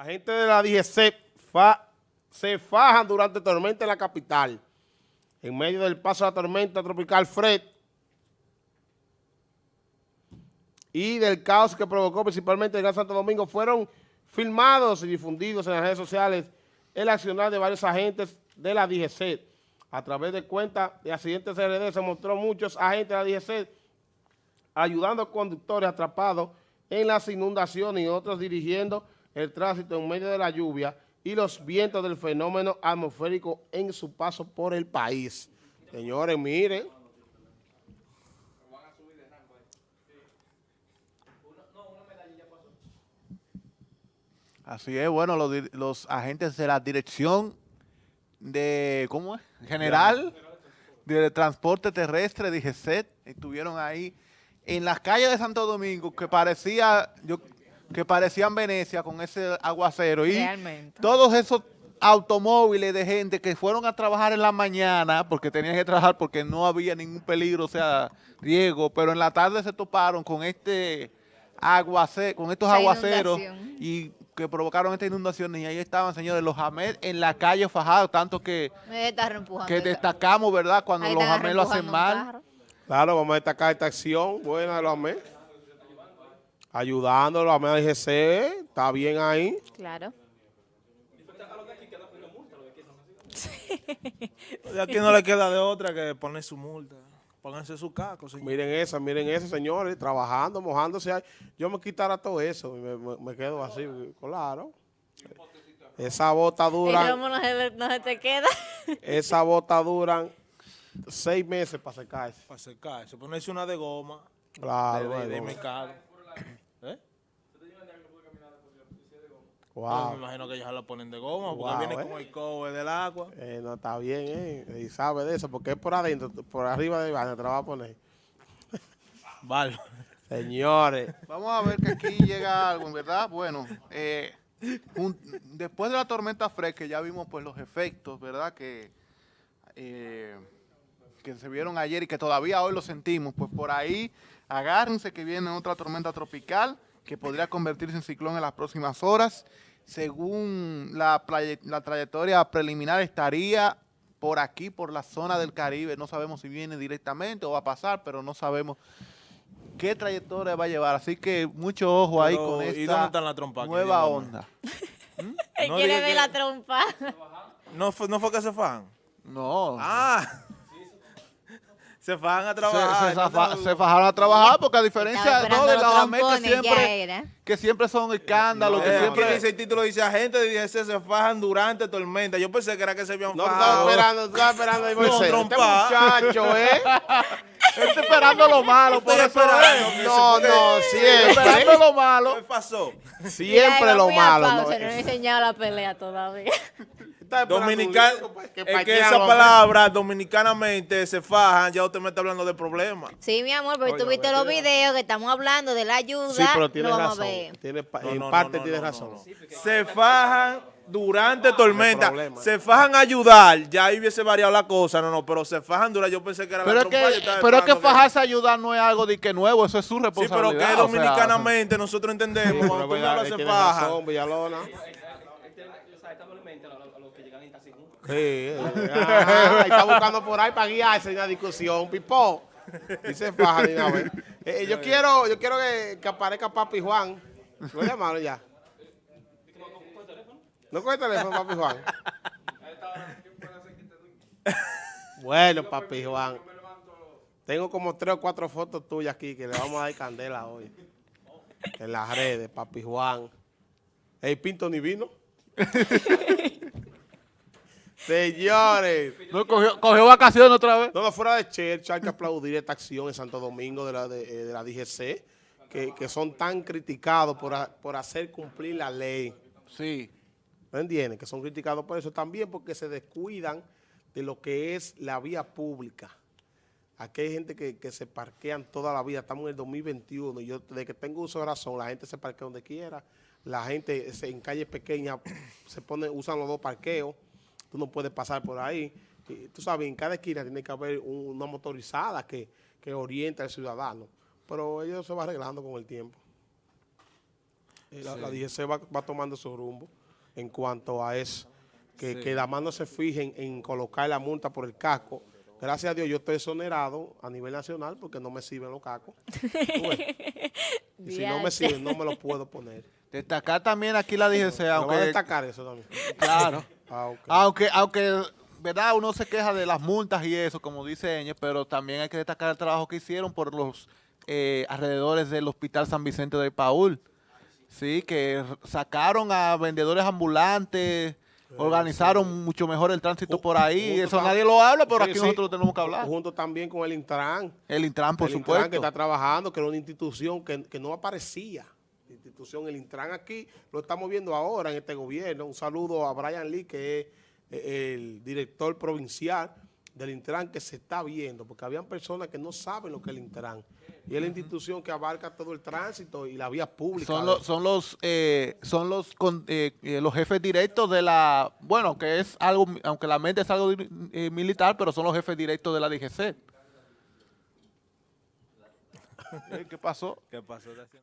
Agentes de la DGC se fajan durante tormenta en la capital. En medio del paso de la tormenta tropical Fred y del caos que provocó principalmente el Gran Santo Domingo, fueron filmados y difundidos en las redes sociales el accionar de varios agentes de la DGC. A través de cuentas de accidentes RD se mostró muchos agentes de la DGC ayudando a conductores atrapados en las inundaciones y otros dirigiendo el tránsito en medio de la lluvia y los vientos del fenómeno atmosférico en su paso por el país. Señores, miren. Así es, bueno, los, los agentes de la Dirección de, ¿cómo es? General de Transporte Terrestre, DGCET, estuvieron ahí en las calles de Santo Domingo que parecía, yo, que parecían Venecia con ese aguacero y Realmente. todos esos automóviles de gente que fueron a trabajar en la mañana porque tenían que trabajar porque no había ningún peligro, o sea, riesgo, pero en la tarde se toparon con este aguacero, con estos aguaceros inundación. y que provocaron esta inundación y ahí estaban, señores, los Hamed en la calle fajados, tanto que, que destacamos, ¿verdad? Cuando los Hamed lo hacen mal. Claro, vamos a destacar esta acción buena de los AME. Ayudándolo a AME DGC, está bien ahí. Claro. Y aquí no le queda de otra que poner su multa. Pónganse su caco, señor. Miren eso, miren eso, señores, trabajando, mojándose. ahí. Yo me quitara todo eso y me, me- me quedo así, claro. Esa bota dura, no se, no se te queda. esa bota duran seis meses para secarse. Para secarse. Ponerse una de goma. Claro, de, de, de bueno. mercado. Me Wow. imagino que ellos ya lo ponen de goma porque Wow, viene eh. con el cobre del agua. Eh, no está bien, eh. Y sabe de eso, porque es por adentro, por arriba de baño te la va a poner. Vale. Señores, Vamos a ver que aquí llega algo, ¿verdad? Bueno, eh, después de la tormenta fresca ya vimos pues los efectos, ¿verdad? Que, eh, que se vieron ayer y que todavía hoy lo sentimos. Pues por ahí agárrense que viene otra tormenta tropical que podría convertirse en ciclón en las próximas horas. Según la, la trayectoria preliminar estaría por aquí, por la zona del Caribe. No sabemos si viene directamente o va a pasar, pero no sabemos qué trayectoria va a llevar. Así que mucho ojo ahí con ¿y dónde esta trompas que nueva onda. Él No quiere ver que- la trompa. ¿No fue, ¿No fue que se fajan? No. Ah. Se fajan a trabajar. se zafa- se fajaron a trabajar porque a diferencia Estaba no, de los los AME que siempre, que siempre son escándalos, No, que Eh, siempre... dice el título, dice agentes de DGC se fajan durante tormenta. Yo pensé que era que se habían no te estaba fajado. esperando, estaba esperando ahí, Moisés. Este trompa. muchacho, ¿eh? Estoy esperando lo malo, por Estoy eso esperando es. que No, no, Estoy siempre. esperando lo malo. ¿Qué pasó? Siempre Mira, lo malo. pausa, ¿no? No he enseñado la pelea todavía. Estaba que es que parquea esa los- palabra dominicanamente se fajan, ya usted me está hablando de problemas. Sí, mi amor, Oye, tú viste me los videos que estamos hablando de la ayuda. Sí, pero tiene no razón. a ver. Tiene pa- No, en no, parte no, tiene no, razón. Se fajan durante tormenta, se fajan a ayudar, ya ahí hubiese variado la cosa, no, no, pero se fajan durante, yo pensé que era Pero la es que, pero es que fajarse a ayudar no es algo de que nuevo, eso es su Sí, pero responsabilidad. que o sea, dominicanamente nosotros entendemos, Pero cuando tú verdad, hablas se fajan. Sí, ajá, y está buscando por ahí para guiarse en la discusión, pipó. Se faja de una vez. Eh, yo quiero, yo quiero que, que aparezca Papi Juan. Voy a llamarlo ya. No coge el teléfono, Papi Juan. Bueno, Papi Juan. Tengo como tres o cuatro fotos tuyas aquí que le vamos a dar candela hoy. En las redes, Papi Juan. El Pinto ni vino. Señores. No, cogió, cogió vacaciones otra vez. No, no, fuera de Church, hay que aplaudir esta acción en Santo Domingo de la, de, eh, de la DGC, que, que son tan criticados por, por hacer cumplir la ley. Sí. ¿No entienden? Que son criticados por eso también porque se descuidan de lo que es la vía pública. Aquí hay gente que, que se parquean toda la vida. Estamos en el 2021 y yo desde que tengo uso de razón, la gente se parquea donde quiera. La gente se- en calles pequeñas se pone, usan los dos parqueos. Tú no puedes pasar por ahí. Y tú sabes, en cada esquina tiene que haber un- una motorizada que, que oriente al ciudadano. Pero ellos se van arreglando con el tiempo. La, la DGC va, va tomando su rumbo en cuanto a eso. Que, que la mano se fijen en colocar la multa por el casco. Gracias a Dios yo estoy exonerado a nivel nacional porque no me sirven los ves. Y si no me sirven, no me los puedo poner. Destacar también aquí la DGC, voy a destacar eso también. claro, Ah, aunque, aunque, verdad, uno se queja de las multas y eso, como dice Eñe, pero también hay que destacar el trabajo que hicieron por los eh, alrededores del Hospital San Vicente de Paul. Sí, que sacaron a vendedores ambulantes, organizaron mucho mejor el tránsito por ahí. Eso nadie lo habla, pero Sí, aquí sí. nosotros lo tenemos que hablar. Junto también con el Intran. El Intran, por el Intran supuesto. que está trabajando, que era una institución que, que no aparecía. Institución, el Intran aquí, lo estamos viendo ahora en este gobierno. Un saludo a Brian Lee, que es eh, el director provincial del Intran, que se está viendo, porque habían personas que no saben lo que es el Intran. Y es la institución que abarca todo el tránsito y la vía pública. Son los, son los, eh, son los, con- eh, eh, los jefes directos de la, bueno, que es algo, aunque la mente es algo eh, militar, pero son los jefes directos de la DGC. ¿Qué pasó? ¿Qué pasó?